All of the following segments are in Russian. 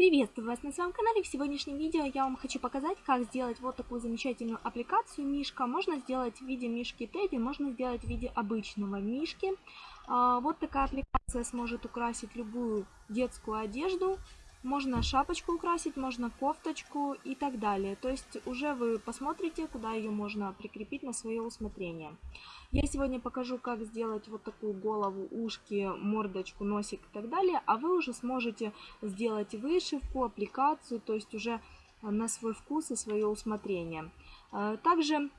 Приветствую вас на своем канале. В сегодняшнем видео я вам хочу показать, как сделать вот такую замечательную аппликацию Мишка. Можно сделать в виде Мишки Тедди, можно сделать в виде обычного Мишки. А, вот такая аппликация сможет украсить любую детскую одежду. Можно шапочку украсить, можно кофточку и так далее. То есть уже вы посмотрите, куда ее можно прикрепить на свое усмотрение. Я сегодня покажу, как сделать вот такую голову, ушки, мордочку, носик и так далее. А вы уже сможете сделать вышивку, аппликацию, то есть уже на свой вкус и свое усмотрение. Э, также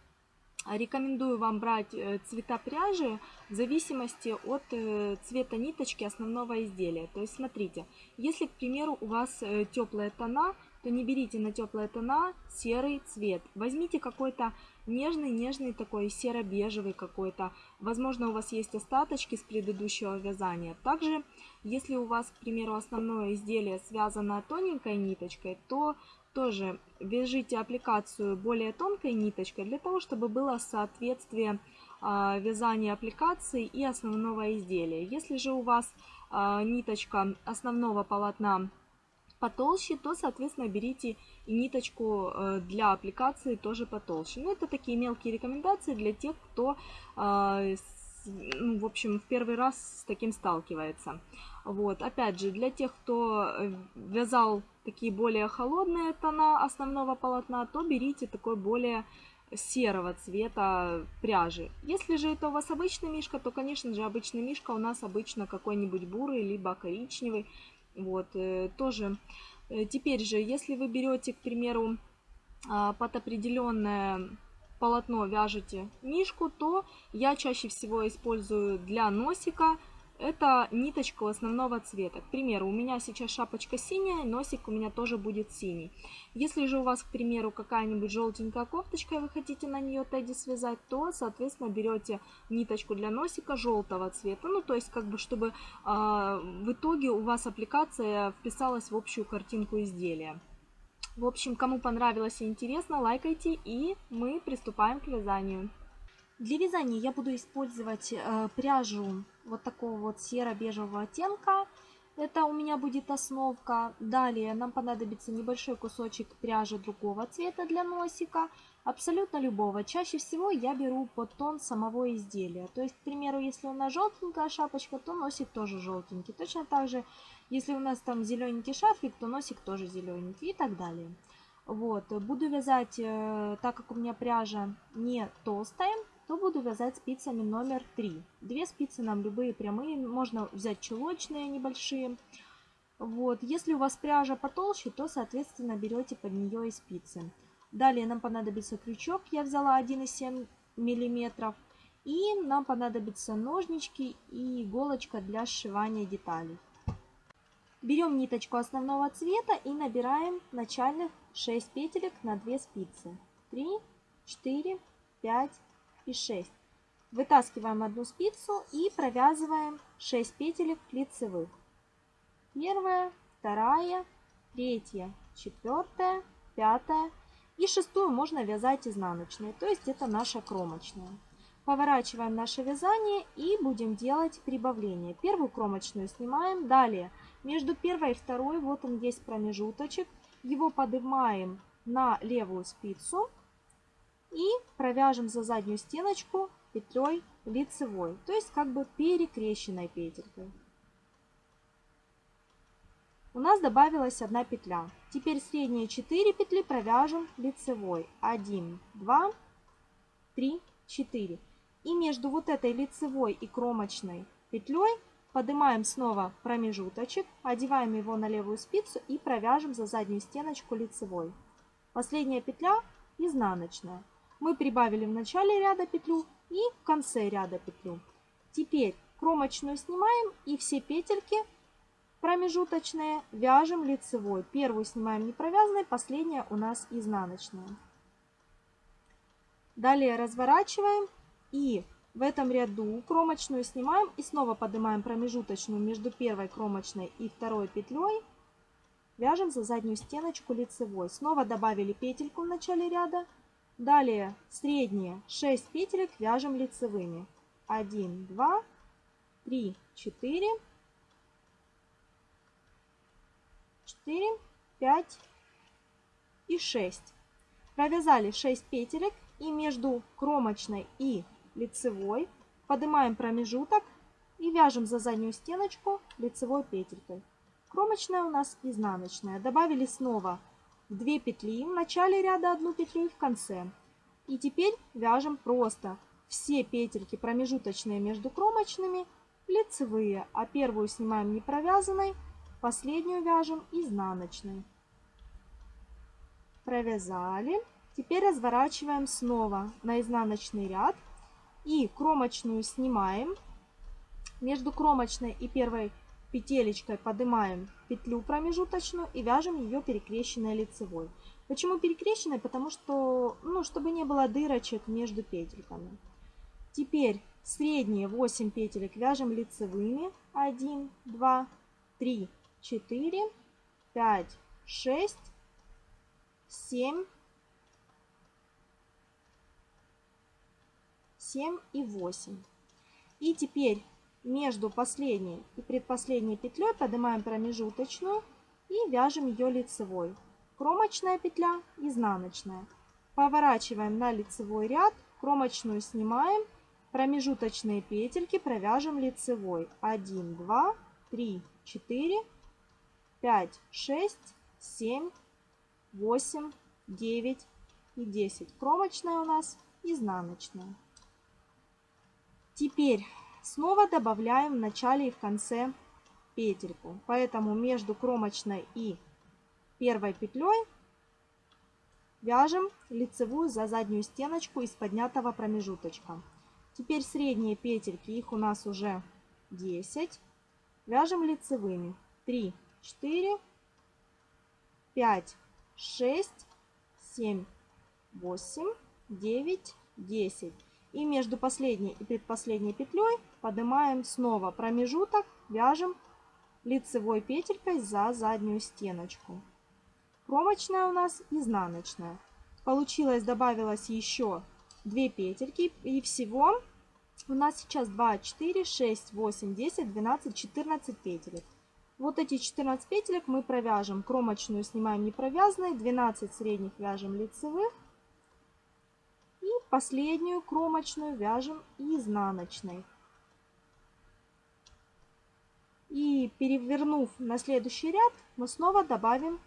Рекомендую вам брать э, цвета пряжи в зависимости от э, цвета ниточки основного изделия. То есть смотрите, если, к примеру, у вас э, теплые тона, то не берите на теплые тона серый цвет. Возьмите какой-то нежный-нежный такой серо-бежевый какой-то. Возможно, у вас есть остаточки с предыдущего вязания. Также, если у вас, к примеру, основное изделие связано тоненькой ниточкой, то тоже вяжите аппликацию более тонкой ниточкой для того, чтобы было соответствие а, вязания аппликации и основного изделия. Если же у вас а, ниточка основного полотна потолще, то, соответственно, берите ниточку э, для аппликации тоже потолще. Ну, это такие мелкие рекомендации для тех, кто, а, ну, в общем, в первый раз с таким сталкивается. Вот, опять же, для тех, кто э, вязал такие более холодные тона основного полотна, то берите такой более серого цвета пряжи. Если же это у вас обычный мишка, то, конечно же, обычный мишка у нас обычно какой-нибудь бурый, либо коричневый. Вот, э, тоже. Э, теперь же, если вы берете, к примеру, а, под определенное полотно вяжете мишку, то я чаще всего использую для носика это ниточка основного цвета. К примеру, у меня сейчас шапочка синяя, носик у меня тоже будет синий. Если же у вас, к примеру, какая-нибудь желтенькая кофточка, и вы хотите на нее тедди связать, то, соответственно, берете ниточку для носика желтого цвета. Ну, то есть, как бы, чтобы э, в итоге у вас аппликация вписалась в общую картинку изделия. В общем, кому понравилось и интересно, лайкайте, и мы приступаем к вязанию. Для вязания я буду использовать э, пряжу вот такого вот серо-бежевого оттенка. Это у меня будет основка. Далее нам понадобится небольшой кусочек пряжи другого цвета для носика. Абсолютно любого. Чаще всего я беру под тон самого изделия. То есть, к примеру, если у нас желтенькая шапочка, то носик тоже желтенький. Точно так же, если у нас там зелененький шарфик, то носик тоже зелененький и так далее. Вот, буду вязать, э, так как у меня пряжа не толстая, то буду вязать спицами номер 3. Две спицы нам любые прямые, можно взять чулочные небольшие. Вот. Если у вас пряжа потолще, то, соответственно, берете под нее и спицы. Далее нам понадобится крючок, я взяла 1,7 мм. И нам понадобятся ножнички и иголочка для сшивания деталей. Берем ниточку основного цвета и набираем начальных 6 петелек на 2 спицы. 3, 4, 5, и 6. Вытаскиваем одну спицу и провязываем 6 петелек лицевых. Первая, вторая, третья, четвертая, пятая и шестую можно вязать изнаночной, то есть это наша кромочная. Поворачиваем наше вязание и будем делать прибавление. Первую кромочную снимаем. Далее между первой и второй, вот он есть промежуточек, его поднимаем на левую спицу и провяжем за заднюю стеночку петлей лицевой, то есть как бы перекрещенной петелькой. У нас добавилась одна петля. Теперь средние 4 петли провяжем лицевой. 1, 2, 3, 4. И между вот этой лицевой и кромочной петлей поднимаем снова промежуточек, одеваем его на левую спицу и провяжем за заднюю стеночку лицевой. Последняя петля изнаночная мы прибавили в начале ряда петлю и в конце ряда петлю. Теперь кромочную снимаем и все петельки промежуточные вяжем лицевой. Первую снимаем не провязанной, последняя у нас изнаночная. Далее разворачиваем и в этом ряду кромочную снимаем и снова поднимаем промежуточную между первой кромочной и второй петлей. Вяжем за заднюю стеночку лицевой. Снова добавили петельку в начале ряда Далее средние 6 петелек вяжем лицевыми. 1, 2, 3, 4, 4, 5 и 6. Провязали 6 петелек и между кромочной и лицевой поднимаем промежуток и вяжем за заднюю стеночку лицевой петелькой. Кромочная у нас изнаночная. Добавили снова 2 петли в начале ряда, одну петлю и в конце. И теперь вяжем просто все петельки промежуточные между кромочными лицевые, а первую снимаем не провязанной, последнюю вяжем изнаночной. Провязали. Теперь разворачиваем снова на изнаночный ряд и кромочную снимаем. Между кромочной и первой петелечкой поднимаем петлю промежуточную и вяжем ее перекрещенной лицевой. Почему перекрещенной? Потому что, ну, чтобы не было дырочек между петельками. Теперь средние 8 петелек вяжем лицевыми. 1, 2, 3, 4, 5, 6, 7, 7 и 8. И теперь между последней и предпоследней петлей поднимаем промежуточную и вяжем ее лицевой. Кромочная петля, изнаночная. Поворачиваем на лицевой ряд, кромочную снимаем, промежуточные петельки провяжем лицевой. 1, 2, 3, 4, 5, 6, 7, 8, 9 и 10. Кромочная у нас изнаночная. Теперь снова добавляем в начале и в конце петельку. Поэтому между кромочной и первой петлей вяжем лицевую за заднюю стеночку из поднятого промежуточка. Теперь средние петельки, их у нас уже 10. Вяжем лицевыми. 3, 4, 5, 6, 7, 8, 9, 10. И между последней и предпоследней петлей поднимаем снова промежуток, вяжем лицевой петелькой за заднюю стеночку. Кромочная у нас изнаночная. Получилось, добавилось еще 2 петельки. И всего у нас сейчас 2, 4, 6, 8, 10, 12, 14 петелек. Вот эти 14 петелек мы провяжем. Кромочную снимаем не провязанной, 12 средних вяжем лицевых. И последнюю кромочную вяжем изнаночной. И перевернув на следующий ряд, мы снова добавим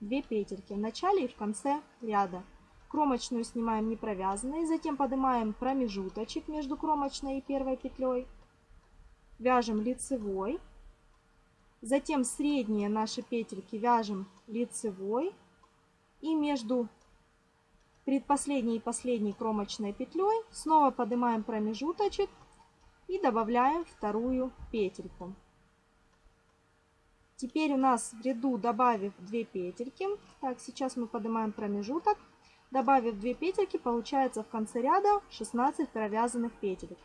2 петельки в начале и в конце ряда. Кромочную снимаем не провязанной, затем поднимаем промежуточек между кромочной и первой петлей. Вяжем лицевой. Затем средние наши петельки вяжем лицевой. И между предпоследней и последней кромочной петлей снова поднимаем промежуточек и добавляем вторую петельку. Теперь у нас в ряду, добавив 2 петельки, так, сейчас мы поднимаем промежуток, добавив 2 петельки, получается в конце ряда 16 провязанных петелек.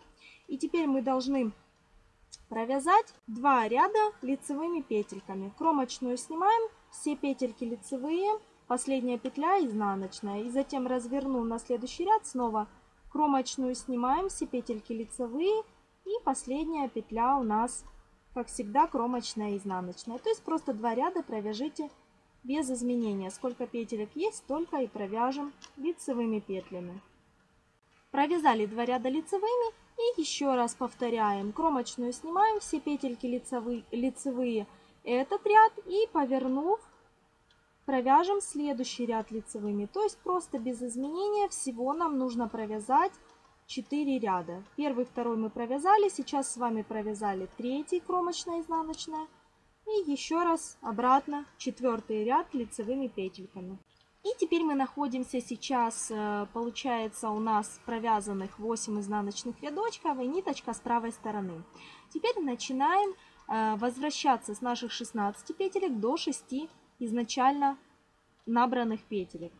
И теперь мы должны провязать 2 ряда лицевыми петельками. Кромочную снимаем, все петельки лицевые, последняя петля изнаночная. И затем развернув на следующий ряд, снова кромочную снимаем, все петельки лицевые. И последняя петля у нас, как всегда, кромочная и изнаночная. То есть просто два ряда провяжите без изменения. Сколько петелек есть, столько и провяжем лицевыми петлями. Провязали два ряда лицевыми и еще раз повторяем. Кромочную снимаем, все петельки лицевые, лицевые этот ряд и повернув провяжем следующий ряд лицевыми. То есть просто без изменения всего нам нужно провязать 4 ряда. Первый, второй мы провязали, сейчас с вами провязали третий кромочная изнаночная и еще раз обратно четвертый ряд лицевыми петельками. И теперь мы находимся сейчас, э, получается у нас провязанных 8 изнаночных рядочков и ниточка с правой стороны. Теперь начинаем э, возвращаться с наших 16 петелек до 6 изначально набранных петелек.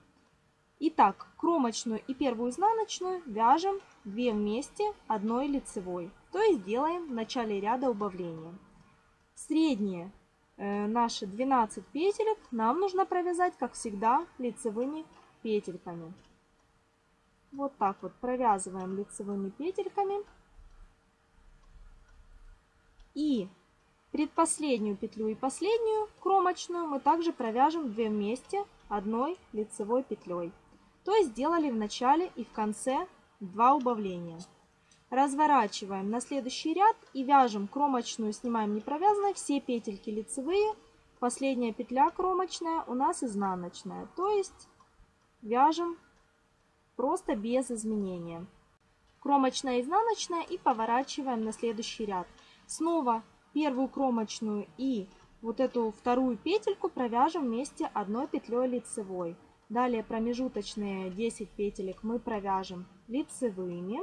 Итак, кромочную и первую изнаночную вяжем 2 вместе одной лицевой, то есть делаем в начале ряда убавления. Средние наши 12 петелек нам нужно провязать, как всегда, лицевыми петельками. Вот так вот провязываем лицевыми петельками. И Предпоследнюю петлю и последнюю кромочную мы также провяжем 2 вместе одной лицевой петлей. То есть сделали в начале и в конце 2 убавления. Разворачиваем на следующий ряд и вяжем кромочную, снимаем не провязанной, все петельки лицевые. Последняя петля кромочная у нас изнаночная. То есть вяжем просто без изменения. Кромочная, изнаночная и поворачиваем на следующий ряд. Снова первую кромочную и вот эту вторую петельку провяжем вместе одной петлей лицевой. Далее промежуточные 10 петелек мы провяжем лицевыми.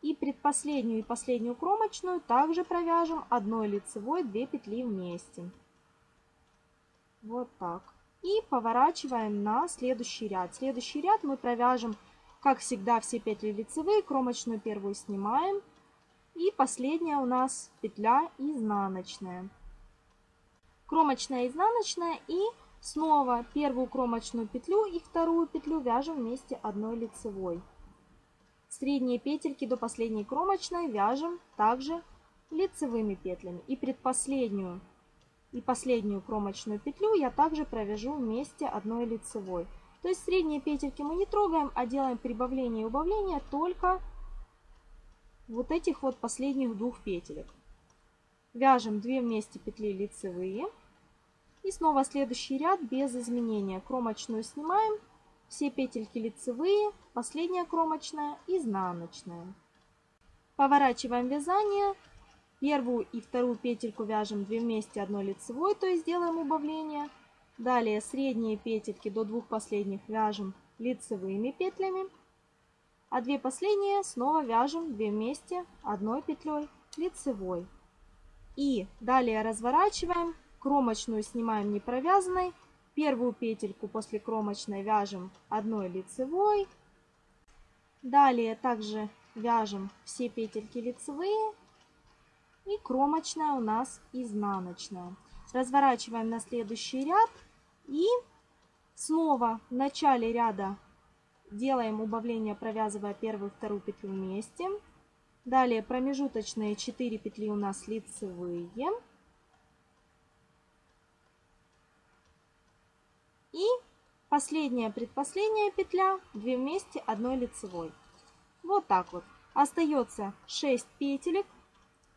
И предпоследнюю и последнюю кромочную также провяжем одной лицевой 2 петли вместе. Вот так. И поворачиваем на следующий ряд. Следующий ряд мы провяжем, как всегда, все петли лицевые. Кромочную первую снимаем. И последняя у нас петля изнаночная. Кромочная, изнаночная и снова первую кромочную петлю и вторую петлю вяжем вместе одной лицевой. Средние петельки до последней кромочной вяжем также лицевыми петлями. И предпоследнюю и последнюю кромочную петлю я также провяжу вместе одной лицевой. То есть средние петельки мы не трогаем, а делаем прибавление и убавление только вот этих вот последних двух петелек. Вяжем 2 вместе петли лицевые. И снова следующий ряд без изменения. Кромочную снимаем, все петельки лицевые, последняя кромочная, изнаночная. Поворачиваем вязание. Первую и вторую петельку вяжем 2 вместе одной лицевой, то есть делаем убавление. Далее средние петельки до двух последних вяжем лицевыми петлями. А две последние снова вяжем 2 вместе одной петлей лицевой. И далее разворачиваем, кромочную снимаем не провязанной, первую петельку после кромочной вяжем одной лицевой. Далее также вяжем все петельки лицевые и кромочная у нас изнаночная. Разворачиваем на следующий ряд и снова в начале ряда Делаем убавление, провязывая первую вторую петлю вместе. Далее промежуточные 4 петли у нас лицевые. И последняя, предпоследняя петля, 2 вместе, одной лицевой. Вот так вот. Остается 6 петелек,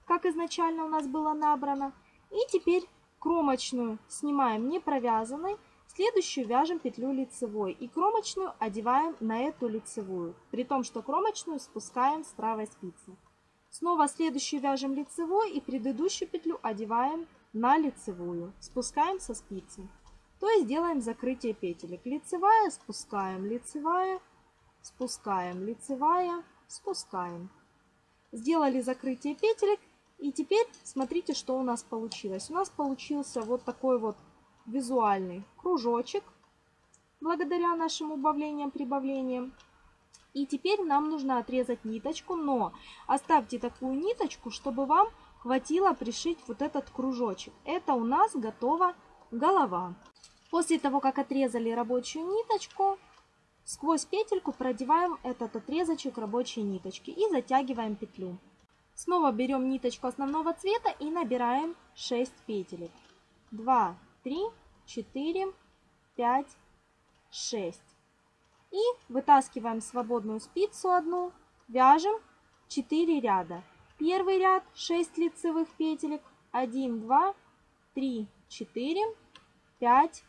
как изначально у нас было набрано. И теперь кромочную снимаем не провязанной Следующую вяжем петлю лицевой и кромочную одеваем на эту лицевую, при том, что кромочную спускаем с правой спицы. Снова следующую вяжем лицевой и предыдущую петлю одеваем на лицевую, спускаем со спицы. То есть делаем закрытие петелек. Лицевая, спускаем, лицевая, спускаем, лицевая, спускаем. Сделали закрытие петелек. И теперь смотрите, что у нас получилось. У нас получился вот такой вот визуальный кружочек благодаря нашим убавлениям, прибавлениям. И теперь нам нужно отрезать ниточку, но оставьте такую ниточку, чтобы вам хватило пришить вот этот кружочек. Это у нас готова голова. После того, как отрезали рабочую ниточку, сквозь петельку продеваем этот отрезочек рабочей ниточки и затягиваем петлю. Снова берем ниточку основного цвета и набираем 6 петелек. 2, 3, 4, 5, 6. И вытаскиваем свободную спицу одну, вяжем 4 ряда. Первый ряд 6 лицевых петелек, 1, 2, 3, 4, 5,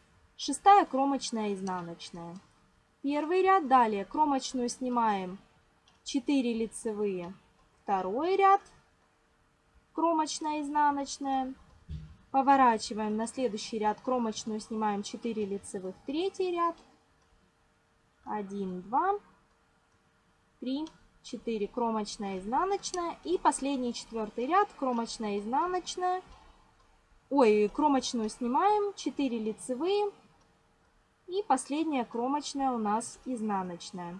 шестая кромочная изнаночная. Первый ряд, далее кромочную снимаем 4 лицевые, второй ряд, кромочная изнаночная, Поворачиваем на следующий ряд кромочную, снимаем 4 лицевых, третий ряд. 1, 2, 3, 4, кромочная, изнаночная. И последний четвертый ряд, кромочная, изнаночная. Ой, кромочную снимаем, 4 лицевые. И последняя кромочная у нас изнаночная.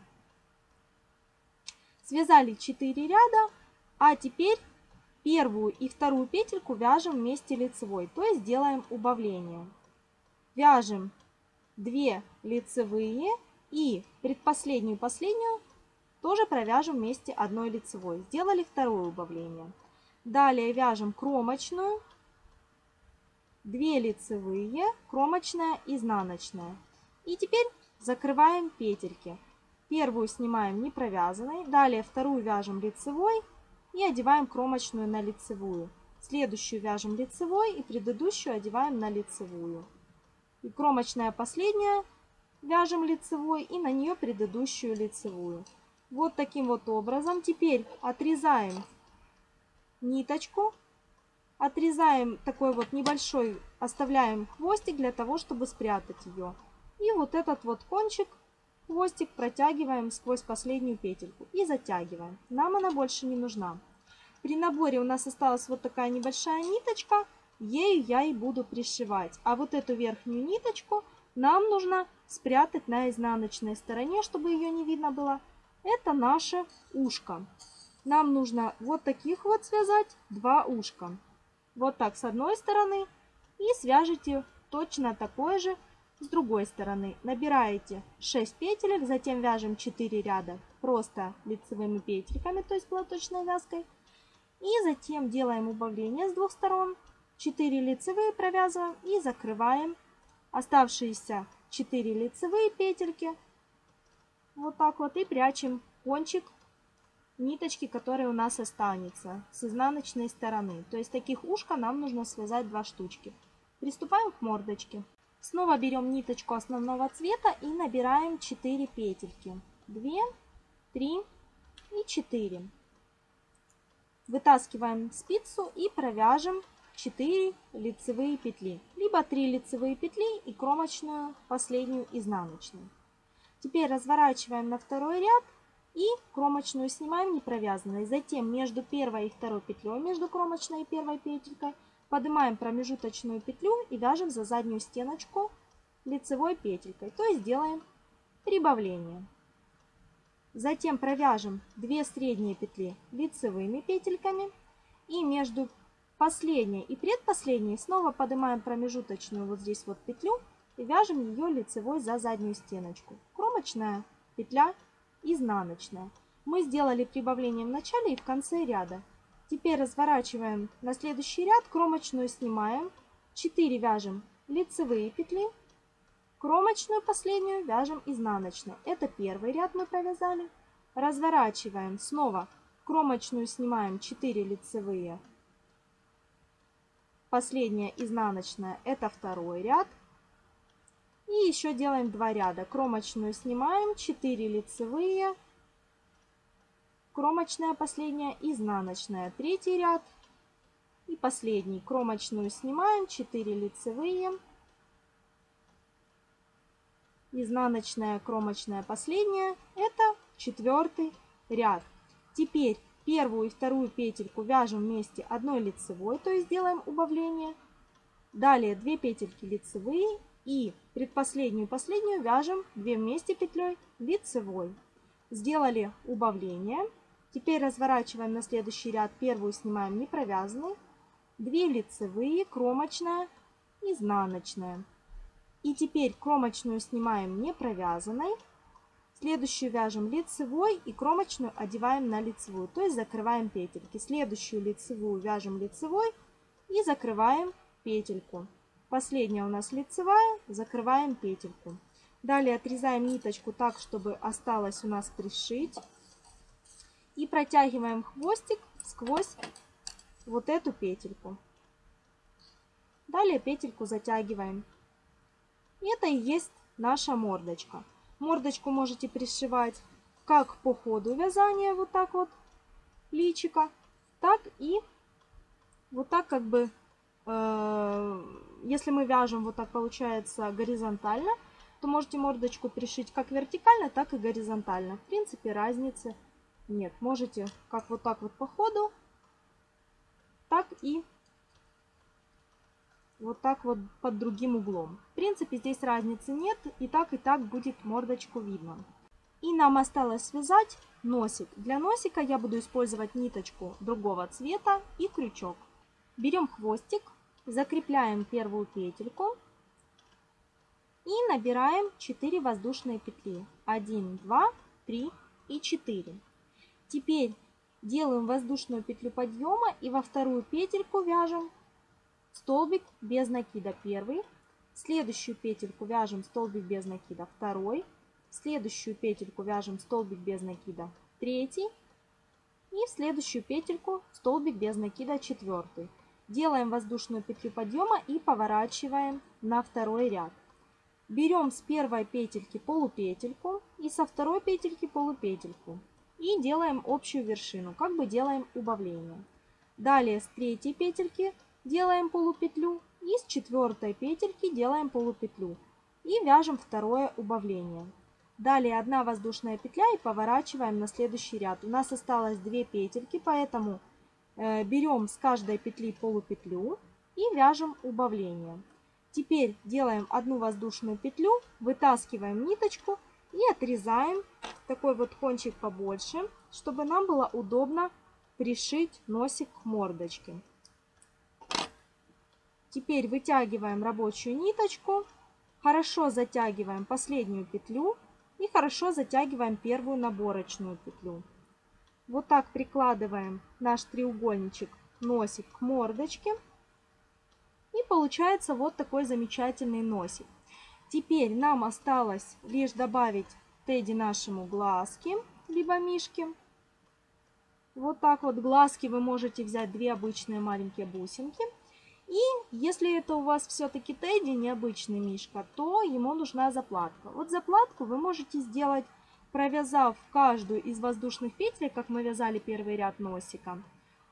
Связали 4 ряда, а теперь Первую и вторую петельку вяжем вместе лицевой, то есть делаем убавление. Вяжем 2 лицевые и предпоследнюю последнюю тоже провяжем вместе одной лицевой. Сделали второе убавление. Далее вяжем кромочную 2 лицевые, кромочная, изнаночная. И теперь закрываем петельки. Первую снимаем не провязанной, далее вторую вяжем лицевой и одеваем кромочную на лицевую. Следующую вяжем лицевой и предыдущую одеваем на лицевую. И кромочная последняя вяжем лицевой и на нее предыдущую лицевую. Вот таким вот образом. Теперь отрезаем ниточку отрезаем такой вот небольшой, оставляем хвостик для того, чтобы спрятать ее. И вот этот вот кончик, хвостик протягиваем сквозь последнюю петельку и затягиваем. Нам она больше не нужна. При наборе у нас осталась вот такая небольшая ниточка, ею я и буду пришивать. А вот эту верхнюю ниточку нам нужно спрятать на изнаночной стороне, чтобы ее не видно было. Это наше ушко. Нам нужно вот таких вот связать два ушка вот так с одной стороны и свяжите точно такое же с другой стороны. Набираете 6 петелек, затем вяжем 4 ряда просто лицевыми петельками, то есть платочной вязкой. И затем делаем убавление с двух сторон. 4 лицевые провязываем и закрываем оставшиеся 4 лицевые петельки. Вот так вот и прячем кончик ниточки, которые у нас останется с изнаночной стороны. То есть таких ушка нам нужно связать два штучки. Приступаем к мордочке. Снова берем ниточку основного цвета и набираем 4 петельки. 2, 3 и 4. Вытаскиваем спицу и провяжем 4 лицевые петли. Либо 3 лицевые петли и кромочную последнюю изнаночную. Теперь разворачиваем на второй ряд и кромочную снимаем не провязанной. Затем между первой и второй петлей, между кромочной и первой петелькой, поднимаем промежуточную петлю и вяжем за заднюю стеночку лицевой петелькой. То есть делаем прибавление. Затем провяжем 2 средние петли лицевыми петельками. И между последней и предпоследней снова поднимаем промежуточную вот здесь вот петлю и вяжем ее лицевой за заднюю стеночку. Кромочная петля изнаночная. Мы сделали прибавление в начале и в конце ряда. Теперь разворачиваем на следующий ряд, кромочную снимаем, 4 вяжем лицевые петли, кромочную последнюю вяжем изнаночной. Это первый ряд мы провязали. Разворачиваем снова, кромочную снимаем 4 лицевые, последняя изнаночная, это второй ряд. И еще делаем 2 ряда. Кромочную снимаем, 4 лицевые, кромочная последняя, изнаночная, третий ряд. И последний. Кромочную снимаем, 4 лицевые, изнаночная, кромочная последняя. Это четвертый ряд. Теперь первую и вторую петельку вяжем вместе одной лицевой, то есть делаем убавление. Далее 2 петельки лицевые и предпоследнюю последнюю вяжем 2 вместе петлей лицевой. Сделали убавление. Теперь разворачиваем на следующий ряд. Первую снимаем не провязанную. 2 лицевые, кромочная, изнаночная. И теперь кромочную снимаем не провязанной. Следующую вяжем лицевой и кромочную одеваем на лицевую, то есть закрываем петельки. Следующую лицевую вяжем лицевой и закрываем петельку. Последняя у нас лицевая, закрываем петельку. Далее отрезаем ниточку так, чтобы осталось у нас пришить. И протягиваем хвостик сквозь вот эту петельку. Далее петельку затягиваем. Это и есть наша мордочка. Мордочку можете пришивать как по ходу вязания, вот так вот, личика, так и вот так как бы Э, если мы вяжем вот так получается горизонтально, то можете мордочку пришить как вертикально, так и горизонтально. В принципе разницы нет. Можете как вот так вот по ходу, так и вот так вот под другим углом. В принципе здесь разницы нет, и так и так будет мордочку видно. И нам осталось связать носик. Для носика я буду использовать ниточку другого цвета и крючок. Берем хвостик, закрепляем первую петельку и набираем 4 воздушные петли. 1, 2, 3 и 4. Теперь делаем воздушную петлю подъема и во вторую петельку вяжем столбик без накида. Первый, следующую петельку вяжем столбик без накида. Второй, следующую петельку вяжем столбик без накида. Третий. И в следующую петельку столбик без накида. Четвертый. Делаем воздушную петлю подъема и поворачиваем на второй ряд. Берем с первой петельки полупетельку и со второй петельки полупетельку. И делаем общую вершину, как бы делаем убавление. Далее с третьей петельки делаем полупетлю и с четвертой петельки делаем полупетлю. И вяжем второе убавление. Далее одна воздушная петля и поворачиваем на следующий ряд. У нас осталось две петельки, поэтому э, берем с каждой петли полупетлю и вяжем убавление. Теперь делаем одну воздушную петлю, вытаскиваем ниточку и отрезаем такой вот кончик побольше, чтобы нам было удобно пришить носик к мордочке. Теперь вытягиваем рабочую ниточку, хорошо затягиваем последнюю петлю и хорошо затягиваем первую наборочную петлю. Вот так прикладываем наш треугольничек носик к мордочке. И получается вот такой замечательный носик. Теперь нам осталось лишь добавить Тедди нашему глазки, либо мишки. Вот так вот глазки вы можете взять две обычные маленькие бусинки. И если это у вас все-таки Тедди, необычный мишка, то ему нужна заплатка. Вот заплатку вы можете сделать, провязав каждую из воздушных петель, как мы вязали первый ряд носика.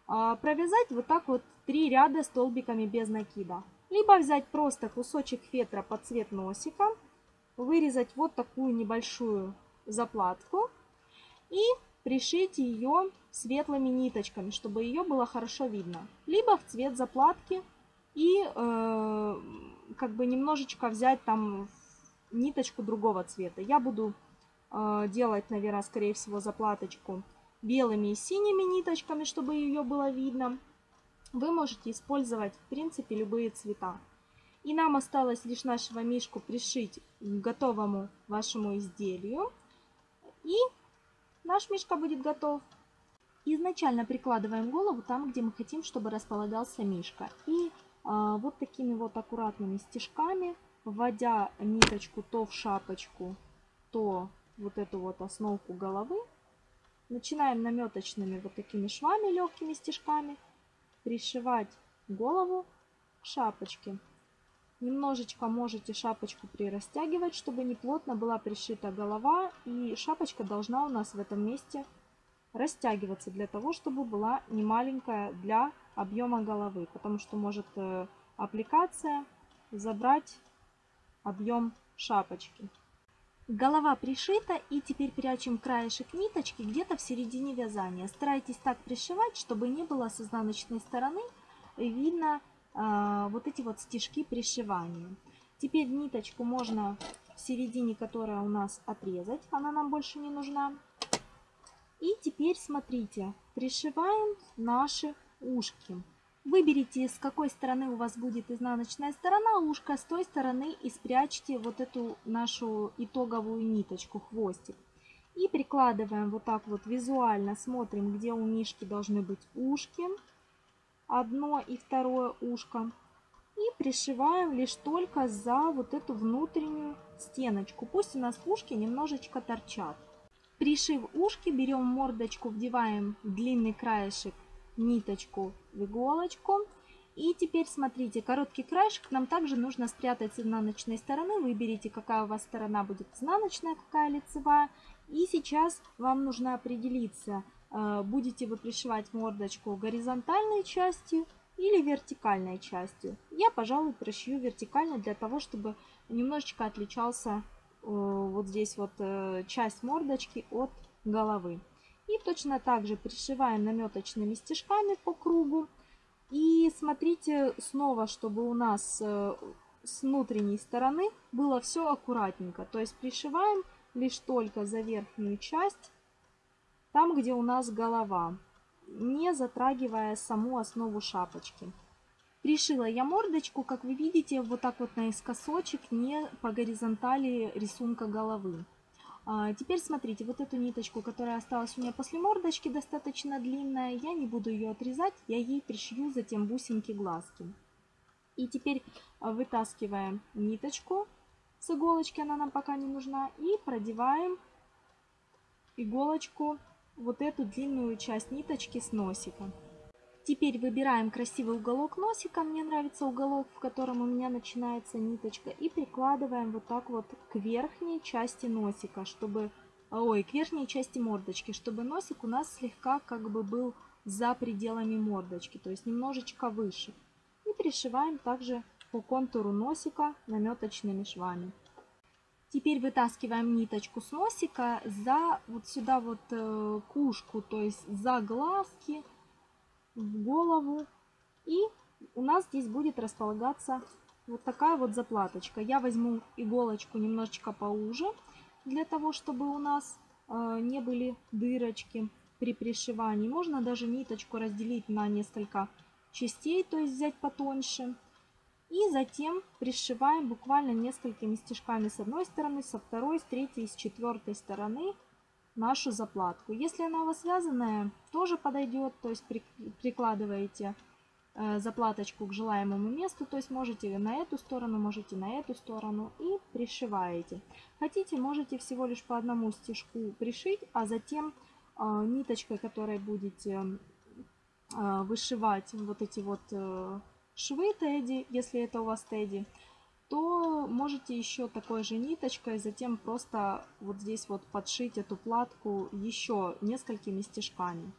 А, провязать вот так вот три ряда столбиками без накида. Либо взять просто кусочек фетра под цвет носика, вырезать вот такую небольшую заплатку и пришить ее светлыми ниточками, чтобы ее было хорошо видно. Либо в цвет заплатки и э, как бы немножечко взять там ниточку другого цвета. Я буду э, делать, наверное, скорее всего заплаточку белыми и синими ниточками, чтобы ее было видно. Вы можете использовать, в принципе, любые цвета. И нам осталось лишь нашего мишку пришить к готовому вашему изделию. И наш мишка будет готов. Изначально прикладываем голову там, где мы хотим, чтобы располагался мишка. И а, вот такими вот аккуратными стежками, вводя ниточку то в шапочку, то вот эту вот основку головы, Начинаем наметочными вот такими швами, легкими стежками, пришивать голову к шапочке. Немножечко можете шапочку прирастягивать, чтобы не плотно была пришита голова. И шапочка должна у нас в этом месте растягиваться для того, чтобы была не маленькая для объема головы. Потому что может э, аппликация забрать объем шапочки. Голова пришита и теперь прячем краешек ниточки где-то в середине вязания. Старайтесь так пришивать, чтобы не было с изнаночной стороны видно э, вот эти вот стежки пришивания. Теперь ниточку можно в середине, которая у нас отрезать, она нам больше не нужна. И теперь смотрите, пришиваем наши ушки. Выберите, с какой стороны у вас будет изнаночная сторона ушка, с той стороны и спрячьте вот эту нашу итоговую ниточку, хвостик. И прикладываем вот так вот визуально, смотрим, где у мишки должны быть ушки, одно и второе ушко. И пришиваем лишь только за вот эту внутреннюю стеночку. Пусть у нас ушки немножечко торчат. Пришив ушки, берем мордочку, вдеваем длинный краешек ниточку в иголочку. И теперь смотрите, короткий краешек нам также нужно спрятать с изнаночной стороны. Выберите, какая у вас сторона будет изнаночная, какая лицевая. И сейчас вам нужно определиться, э, будете вы пришивать мордочку горизонтальной частью или вертикальной частью. Я, пожалуй, пришью вертикально для того, чтобы немножечко отличался э, вот здесь вот э, часть мордочки от головы. И точно так же пришиваем наметочными стежками по кругу. И смотрите снова, чтобы у нас э, с внутренней стороны было все аккуратненько. То есть пришиваем лишь только за верхнюю часть, там где у нас голова, не затрагивая саму основу шапочки. Пришила я мордочку, как вы видите, вот так вот наискосочек, не по горизонтали рисунка головы. А, теперь смотрите, вот эту ниточку, которая осталась у меня после мордочки, достаточно длинная, я не буду ее отрезать, я ей пришью затем бусинки глазки. И теперь вытаскиваем ниточку с иголочки, она нам пока не нужна, и продеваем иголочку вот эту длинную часть ниточки с носика. Теперь выбираем красивый уголок носика, мне нравится уголок, в котором у меня начинается ниточка, и прикладываем вот так вот к верхней части носика, чтобы, ой, к верхней части мордочки, чтобы носик у нас слегка как бы был за пределами мордочки, то есть немножечко выше. И пришиваем также по контуру носика наметочными швами. Теперь вытаскиваем ниточку с носика за вот сюда вот э, кушку, то есть за глазки, в голову. И у нас здесь будет располагаться вот такая вот заплаточка. Я возьму иголочку немножечко поуже, для того, чтобы у нас э, не были дырочки при пришивании. Можно даже ниточку разделить на несколько частей, то есть взять потоньше. И затем пришиваем буквально несколькими стежками с одной стороны, со второй, с третьей, с четвертой стороны нашу заплатку. Если она у вас связанная, тоже подойдет, то есть прикладываете э, заплаточку к желаемому месту, то есть можете на эту сторону, можете на эту сторону и пришиваете. Хотите, можете всего лишь по одному стежку пришить, а затем э, ниточкой, которой будете э, вышивать вот эти вот швы тедди, если это у вас тедди, то можете еще такой же ниточкой затем просто вот здесь вот подшить эту платку еще несколькими стежками.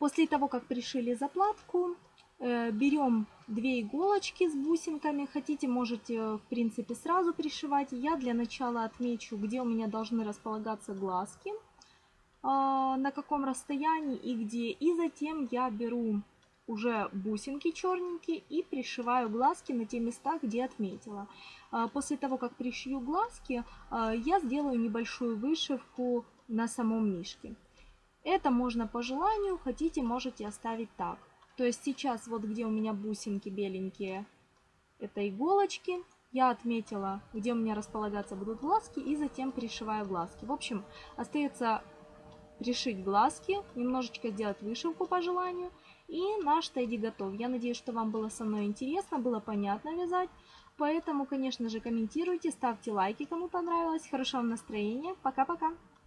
После того, как пришили заплатку, э, берем две иголочки с бусинками. Хотите, можете в принципе сразу пришивать. Я для начала отмечу, где у меня должны располагаться глазки, а, на каком расстоянии и где. И затем я беру уже бусинки черненькие и пришиваю глазки на те места, где отметила. А, после того, как пришью глазки, а, я сделаю небольшую вышивку на самом мишке. Это можно по желанию, хотите, можете оставить так. То есть сейчас вот где у меня бусинки беленькие, это иголочки. Я отметила, где у меня располагаться будут глазки и затем пришиваю глазки. В общем, остается пришить глазки, немножечко сделать вышивку по желанию – и наш тедди готов. Я надеюсь, что вам было со мной интересно, было понятно вязать. Поэтому, конечно же, комментируйте, ставьте лайки, кому понравилось. Хорошего настроения. Пока-пока.